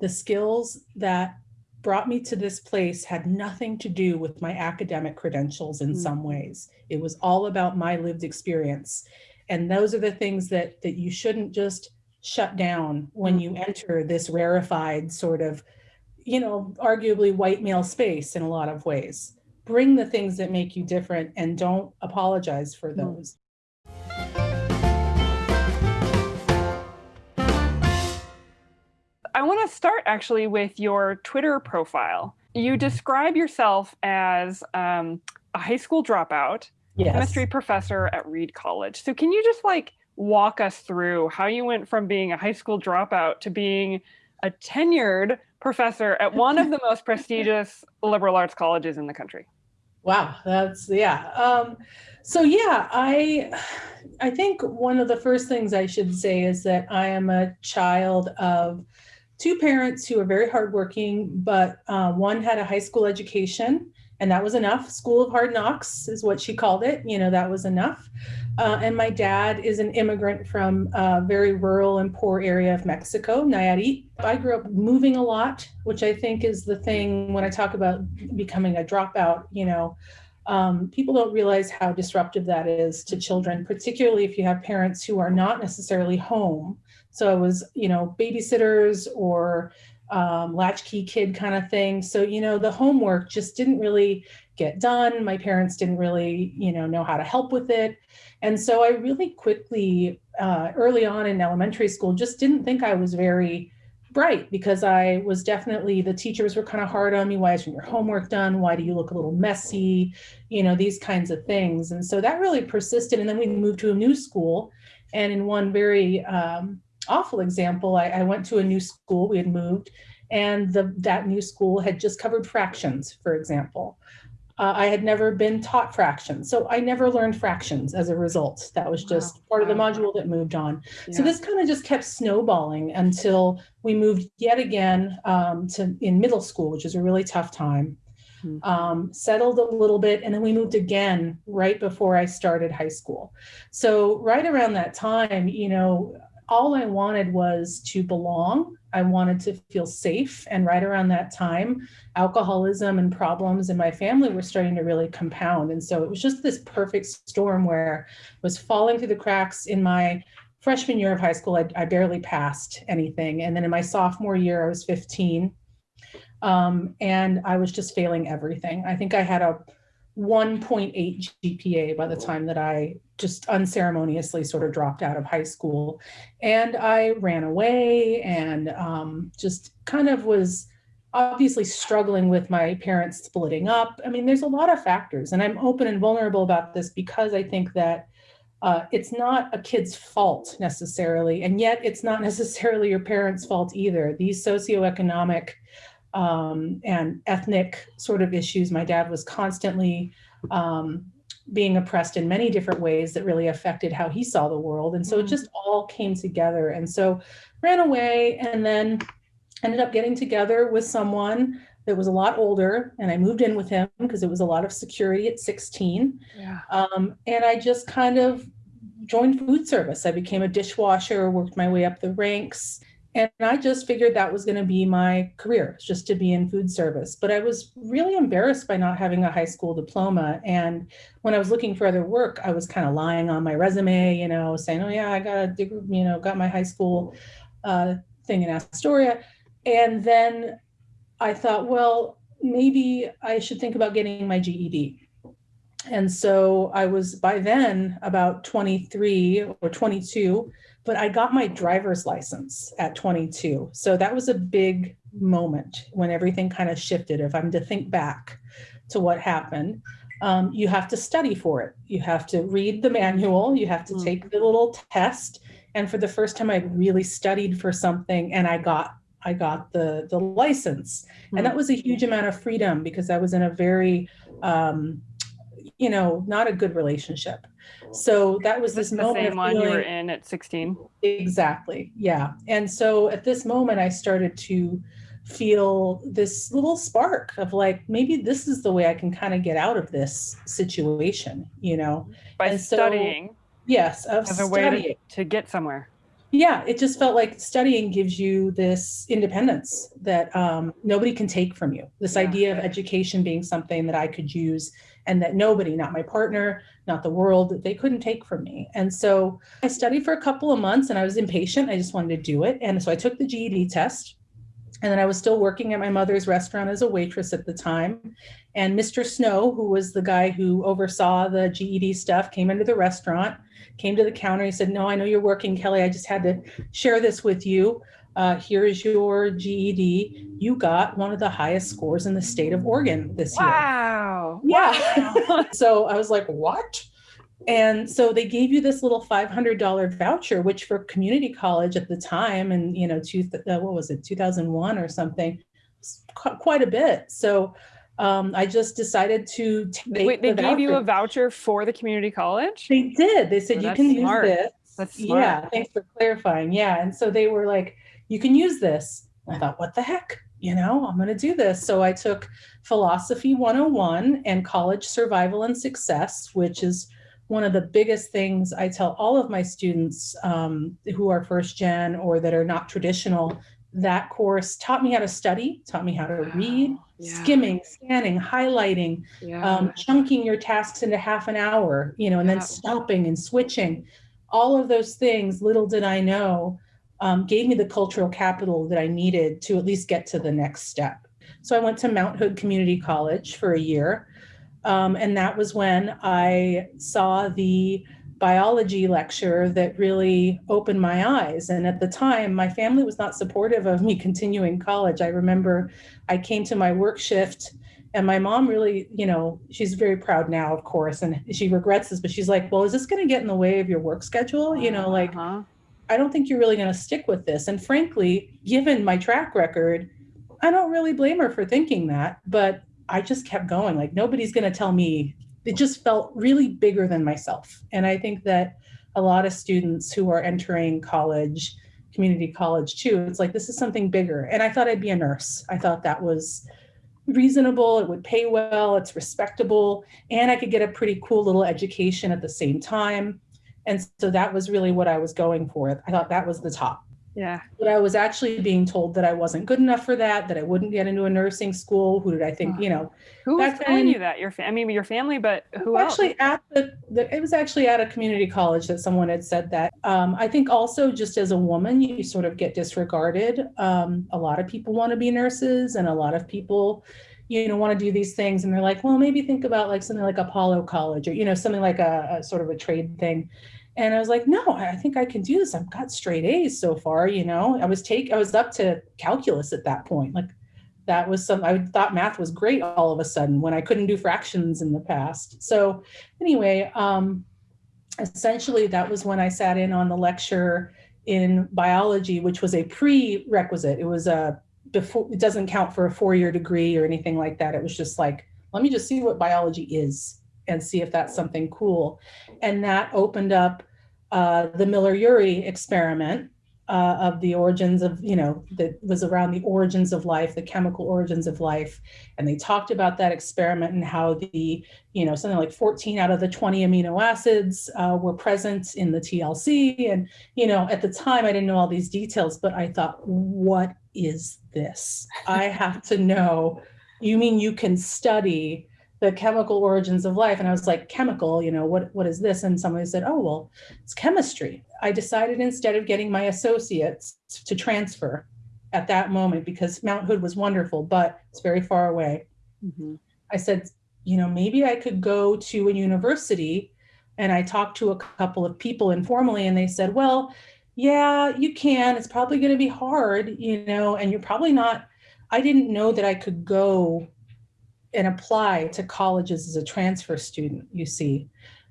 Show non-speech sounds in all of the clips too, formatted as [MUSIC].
the skills that brought me to this place had nothing to do with my academic credentials in Mm. some ways. It was all about my lived experience. And those are the things that that you shouldn't just shut down when you enter this rarefied sort of, you know, arguably white male space in a lot of ways. Bring the things that make you different and don't apologize for Mm. those. I want to start actually with your Twitter profile. You describe yourself as um, a high school dropout, Yes. chemistry professor at Reed College. So, can you just like walk us through how you went from being a high school dropout to being a tenured professor at [LAUGHS] one of the most prestigious liberal arts colleges in the country? Wow, that's yeah. Um, so yeah, I I think one of the first things I should say is that I am a child of two parents who are very hardworking, but uh, one had a high school education, and that was enough. School of Hard Knocks is what she called it. You know, that was enough. Uh, and my dad is an immigrant from a very rural and poor area of Mexico, Nayarit. I grew up moving a lot, which I think is the thing when I talk about becoming a dropout, you know, um, people don't realize how disruptive that is to children, particularly if you have parents who are not necessarily home. So it was, you know, babysitters or um, latchkey kid kind of thing. So, you know, the homework just didn't really get done. My parents didn't really, you know, know how to help with it. And so I really quickly, uh, early on in elementary school, just didn't think I was very bright because I was definitely, the teachers were kind of hard on me. Why isn't your homework done? Why do you look a little messy? You know, these kinds of things. And so that really persisted. And then we moved to a new school. And in one very um, awful example, I, I went to a new school, we had moved, and the, that new school had just covered fractions, for example. Uh, I had never been taught fractions, so I never learned fractions as a result. That was just Wow. part of the module that moved on. So this kind of just kept snowballing until we moved yet again um, to in middle school, which is a really tough time. Mhm. Um, settled a little bit, and then we moved again right before I started high school. So right around that time, you know, all I wanted was to belong. I wanted to feel safe, and right around that time, alcoholism and problems in my family were starting to really compound. And so it was just this perfect storm where I was falling through the cracks in my freshman year of high school. I, I barely passed anything. And then in my sophomore year, I was 15. Um, and I was just failing everything. I think I had a 1.8 GPA by the time that I just unceremoniously sort of dropped out of high school. And I ran away and um, just kind of was obviously struggling with my parents splitting up. I mean, there's a lot of factors, and I'm open and vulnerable about this because I think that uh, it's not a kid's fault necessarily, and yet it's not [LAUGHS] necessarily your parents' fault either. These socioeconomic um, and ethnic sort of issues, my dad was constantly um, being oppressed in many different ways that really affected how he saw the world. And so it Mm. just all came together. And so ran away and then ended up getting together with someone that was a lot older. And I moved in with him because it was a lot of security at 16. Yeah. Um, and I just kind of joined food service. I became a dishwasher, worked my way up the ranks. And I just figured that was going to be my career, just to be in food service. But I was really embarrassed by not having a high school diploma. And when I was looking for other work, I was kind of lying on my resume, you know, saying, oh, yeah, I got a degree, you know, got my high school uh, thing in Astoria. And then I thought, well, maybe I should think about getting my GED. And so I was by then about 23 or 22, but I got my driver's license at 22. So that was a big moment when everything kind of shifted. If I'm to think back to what happened, um, you have to study for it. You have to read the manual, you have to Mm. take the little test. And for the first time, I really studied for something and I got I got the the license. And that was a huge amount of freedom because I was in a very um, you know, not a good relationship. So that was Was this this the moment same of one you were in at 16? Exactly. Yeah. And so at this moment, I started to feel this little spark of like, maybe this is the way I can kind of get out of this situation, you know? By And so- studying Yes, of as a way to, to get somewhere. Yeah, it just felt like studying gives you this independence that um, nobody can take from you. This Yeah. idea of education being something that I could use and that nobody, not my partner, not the world, they couldn't take from me. And so I studied for a couple of months and I was impatient. I just wanted to do it. And so I took the GED test. And then I was still working at my mother's restaurant as a waitress at the time. And Mr. Snow, who was the guy who oversaw the GED stuff, came into the restaurant, came to the counter. He said, No, I know you're working, Kelly. I just had to share this with you. Uh, here is your GED. You got one of the highest scores in the state of Oregon this year. Wow. Yeah. Wow. [LAUGHS] So I was like, what? And so they gave you this little $500 voucher, which for community college at the time, and you know, two, uh, what was it, 2001 or something, qu- quite a bit. So um, I just decided to take Wait, they the gave you a voucher. voucher for the community college? They did. They said Oh, you can smart. use this. That's smart. Yeah, thanks for clarifying. Yeah, and so they were like, you can use this. I thought, what the heck? You know, I'm going to do this. So I took Philosophy 101 and College Survival and Success, which is one of the biggest things I tell all of my students um, who are first gen or that are not traditional. That course taught me how to study, taught me how to read, Yeah. skimming, scanning, highlighting, Yeah. um, chunking your tasks into half an hour, you know, and then stopping and switching. All of those things, little did I know, um, gave me the cultural capital that I needed to at least get to the next step. So I went to Mount Hood Community College for a year. Um, and that was when I saw the biology lecture that really opened my eyes. And at the time, my family was not supportive of me [LAUGHS] continuing college. I remember I came to my work shift and my mom really, you know, she's very proud now, of course, and she regrets this, but she's like, well, is this going to get in the way of your work schedule? You know, like, Uh-huh. I don't think you're really going to stick with this. And frankly, given my track record, I don't really blame her for thinking that, but I just kept going. Like, nobody's going to tell me. It just felt really bigger than myself. And I think that a lot of students who are entering college, community college too, it's like, this is something bigger. And I thought I'd be a nurse. I thought that was reasonable, it would pay well, it's respectable, and I could get a pretty cool little education at the same time. And so that was really what I was going for. I thought that was the top. Yeah. But I was actually being told that I wasn't good enough for that, that I wouldn't get into a nursing school. Who did I think, you know, Who was telling then- you that? Your fa- I mean, your family, but who else? actually at the, the it was actually at a community college that someone had said that um, i think also just as a woman you sort of get disregarded um, a lot of people want to be nurses and a lot of people you know want to do these things and they're like well maybe think about like something like apollo college or you know something like a, a sort of a trade thing. And i was like no i think i can do this. I've got straight a's so far you know. I was take i was up to calculus at that point. Like that was some i thought math was great all of a sudden when i couldn't do fractions in the past. So anyway um essentially that was when i sat in on the lecture in biology which was a prerequisite. It was a before it doesn't count for a four-year degree or anything like that it was just like let me just see what biology is and see if that's something cool and that opened up uh, the miller-urey experiment uh, of the origins of, you know, that was around the origins of life, the chemical origins of life. And they talked about that experiment and how the, you know, something like 14 out of the 20 amino acids uh, were present in the TLC. And, you know, at the time I didn't know all these details, but I thought, what is this? I have to know. You mean you can study the chemical origins of life? And I was like, chemical, you know, what, what is this? And somebody said, oh, well, it's chemistry. I decided instead of getting my associates to transfer at that moment because Mount Hood was wonderful, but it's very far away. Mhm. I said, you know, maybe I could go to a university. And I talked to a couple of people informally, and they said, well, yeah, you can. It's probably going to be hard, you know, and you're probably not. I didn't know that I could go and apply to colleges as a transfer student, you see.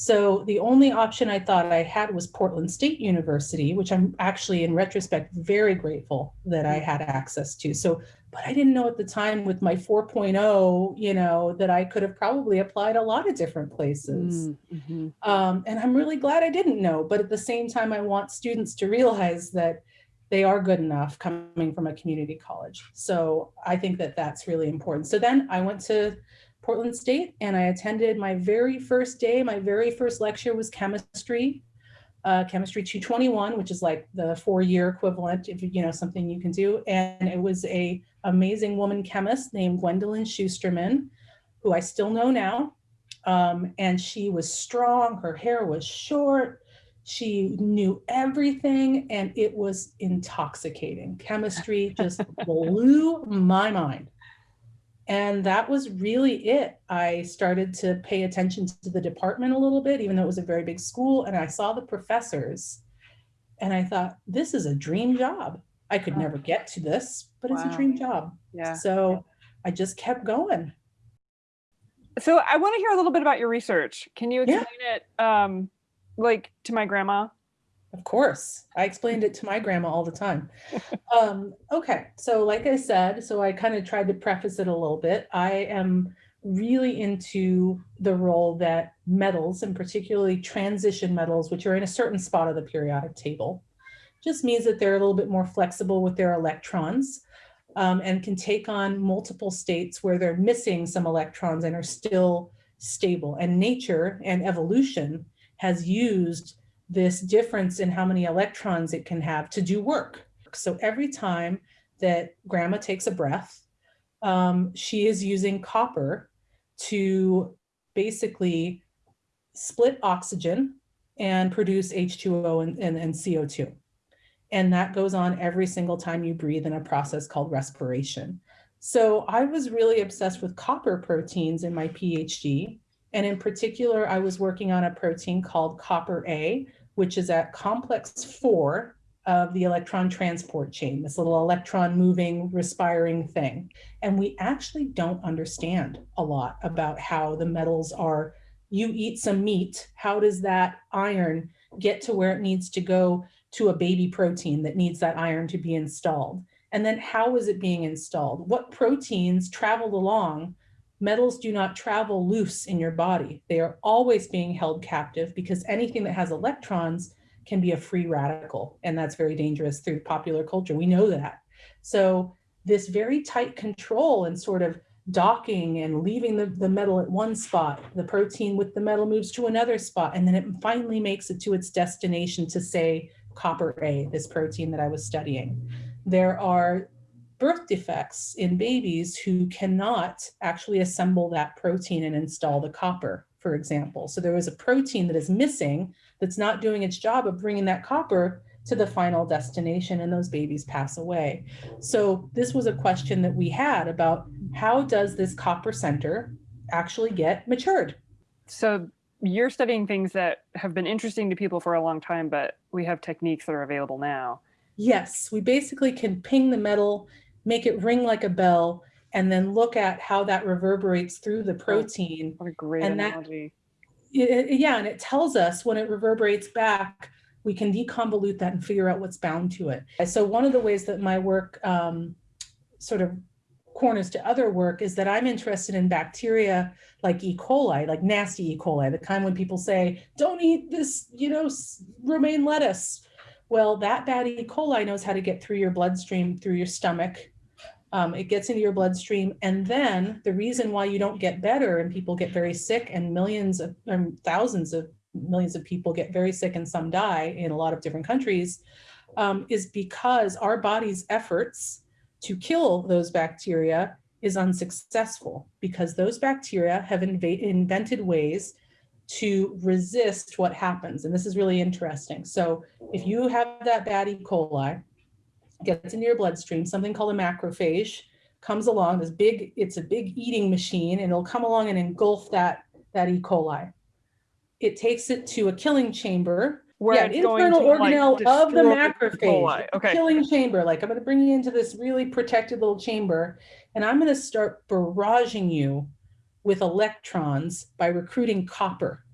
So the only option I thought I had was Portland State University, which I'm actually in retrospect very grateful that I had access to. So, but I didn't know at the time with my 4.0, you know, that I could have probably applied a lot of different places. Mm, mhm. Um, and I'm really glad I didn't know. But at the same time, I want students to realize that they are good enough coming from a community college. So I think that that's really important. So then I went to Portland State and I attended my very first day. My very first lecture was chemistry. uh, chemistry 221, which is like the four-year equivalent, if you know something you can do. And it was a amazing woman chemist named Gwendolyn Shusterman, who I still know now. Um, and she was strong. Her hair was short. She knew everything, and it was intoxicating. Chemistry just [LAUGHS] blew my mind. And that was really it. I started to pay attention to the department a little bit, even though it was a very big school. And I saw the professors and I thought, this is a dream job. I could Wow. never get to this, but it's a dream job. Yeah. So I just kept going. So I want to hear a little bit about your research. Can you Yeah. explain it um like to my grandma? Of course, I explained it to my grandma all the time. Um, okay, so like I said, so I kind of tried to preface it a little bit. I am really into the role that metals, and particularly transition metals, which are in a certain spot of the periodic table, just means that they're a little bit more flexible with their electrons um, and can take on multiple states where they're missing some electrons and are still stable. And nature and evolution has used this difference in how many electrons it can have to do work. So every time that grandma takes a breath, um, she is using copper to basically split oxygen and produce H2O and, and, and CO2. And that goes on every single time you breathe in a process called respiration. So I was really obsessed with copper proteins in my PhD. And in particular, I was working on a protein called copper A, which is at complex four of the electron transport chain, this little electron moving, respiring thing. And we actually don't understand a lot about how the metals are, you eat some meat, how does that iron get to where it needs to go to a baby protein that needs that iron to be installed? And then how is it being installed? What proteins traveled along metals do not travel loose in your body. They are always being held captive because anything that has electrons can be a free radical. And that's very dangerous through popular culture. We know that. So this very tight control and sort of docking and leaving the, the metal at one spot, the protein with the metal moves to another spot, and then it finally makes it to its destination to say copper A, this protein that I was studying. There are birth defects in babies who cannot actually assemble that protein and install the copper, for example. So there was a protein that is missing that's not doing its job of bringing that copper to the final destination and those babies pass away. So this was a question that we had about how does this copper center actually get matured? So you're studying things that have been interesting to people for a long time, but we have techniques that are available now. Yes, we basically can ping the metal, make it ring like a bell, and then look at how that reverberates through the protein. What a great And analogy. It- it- yeah, and it tells us when it reverberates back, we can deconvolute that and figure out what's bound to it. So one of the ways that my work um, sort of corners to other work is that I'm interested in bacteria like E. coli, like nasty E. coli, the kind when people say, don't eat this, you know, romaine lettuce. Well, that bad E. coli knows how to get through your bloodstream, through your stomach. Um, it gets into your bloodstream. And then the reason why you don't get better and people get very sick and millions of um, thousands of millions of people get very sick and some die in a lot of different countries um, is because our body's efforts to kill those bacteria is unsuccessful because those bacteria have invented ways to resist what happens. And this is really interesting. So if you have that bad E. coli, gets into your bloodstream, something called a macrophage comes along, this big, it's a big eating machine and it'll come along and engulf that, that E. coli. It takes it to a killing chamber Where yeah, an internal to, like, organelle of the macrophage, coli. Okay. killing chamber. Like I'm going to bring you into this really protected little chamber, and I'm going to start barraging you with electrons by recruiting copper.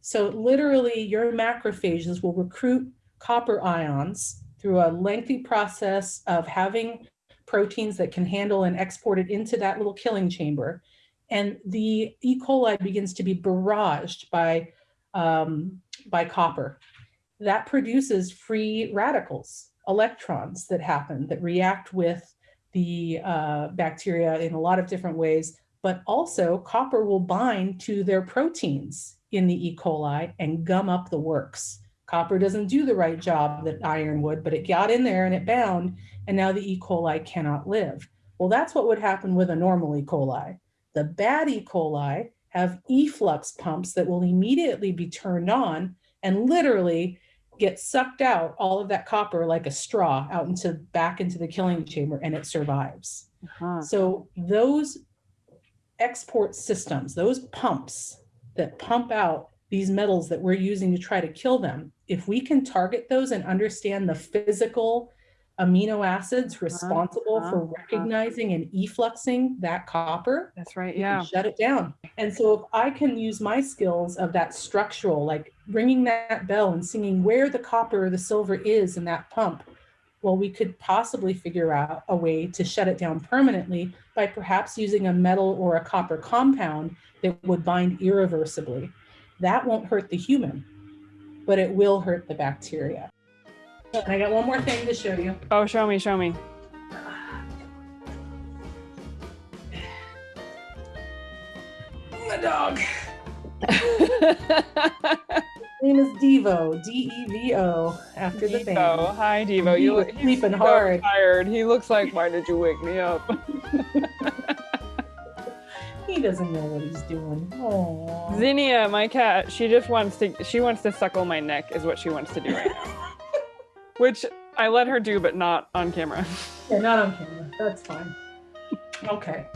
So literally, your macrophages will recruit copper ions through a lengthy process of having proteins that can handle and export it into that little killing chamber. And the E. coli begins to be barraged by um, by copper. That produces free radicals, electrons that happen that react with the uh, bacteria in a lot of different ways, but also copper will bind to their proteins in the E. coli and gum up the works. Copper doesn't do the right job that iron would, but it got in there and it bound, and now the E. coli cannot live. Well, that's what would happen with a normal E. coli. The bad E. coli have efflux pumps that will immediately be turned on and literally get sucked out all of that copper like a straw out into back into the killing chamber and it survives. Uh-huh. So those export systems, those pumps that pump out these metals that we're using to try to kill them, if we can target those and understand the physical amino acids responsible uh-huh, for uh-huh. recognizing and effluxing that copper, That's right. Yeah. shut it down. And so if I can use my skills of that structural, like ringing that bell and singing where the copper or the silver is in that pump, well, we could possibly figure out a way to shut it down permanently by perhaps using a metal or a copper compound that would bind irreversibly. That won't hurt the human, but it will hurt the bacteria. And I got one more thing to show you. Oh, show me, show me. My dog. [LAUGHS] name is Devo, D E V O, after the band. Devo. Hi, Devo. He You look sleeping hard. Tired. He looks like, why did you wake me up? [LAUGHS] He doesn't know what he's doing. Oh. Zinnia, my cat, she just wants to she wants to suckle my neck is what she wants to do right now. [LAUGHS] Which I let her do, but not on camera. Yeah, not on camera. That's fine. Okay.